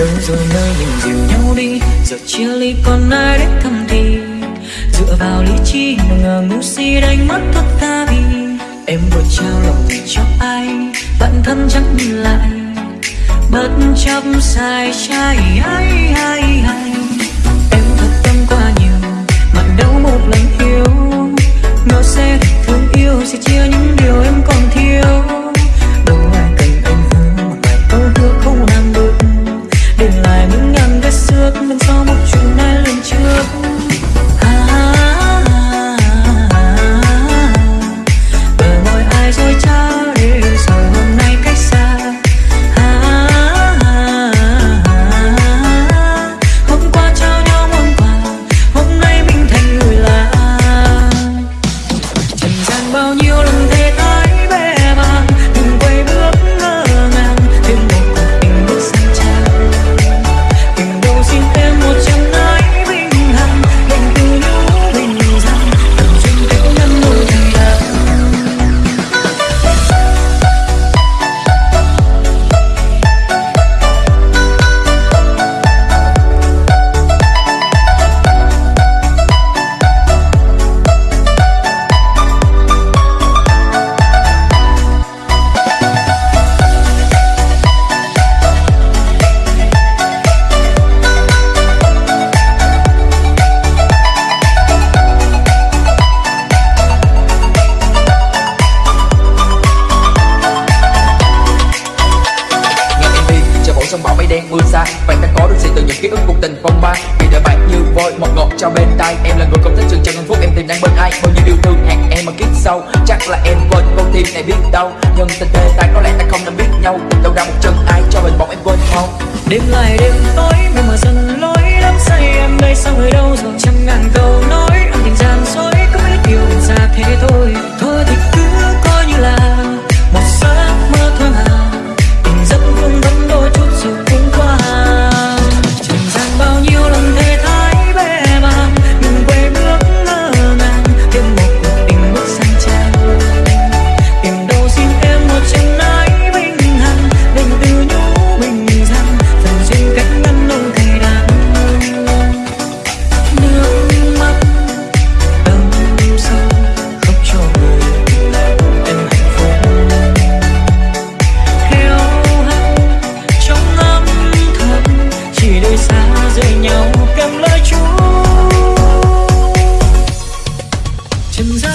đâu rồi nơi mình dìu nhau đi, giờ chia ly còn ai đến thăm thì? Dựa vào lý trí mà ngờ ngu si đánh mất tất cả vì. Em vừa trao lòng mình cho ai, bạn thân chẳng nhìn lại. Bất chấp sai trái, ai ai ai. Em thật tâm quá nhiều, mà đâu một lần yêu, nó sẽ mây xa bạn ta có được gì từ những ký ức cuộc tình phong ba. Vì đời bạn như voi một ngọt trao bên tay em là người không thích chừng chân hạnh phúc, em tìm đang bên ai. Bao nhiêu yêu thương hẹn em mà kiếp sau, chắc là em quên. Con tim này biết đâu nhưng tình tê ta có lẽ ta không nên biết nhau. Đâu ra một chân ai cho mình bóng em quên không đêm lại đêm tối mây mờ dần Emotions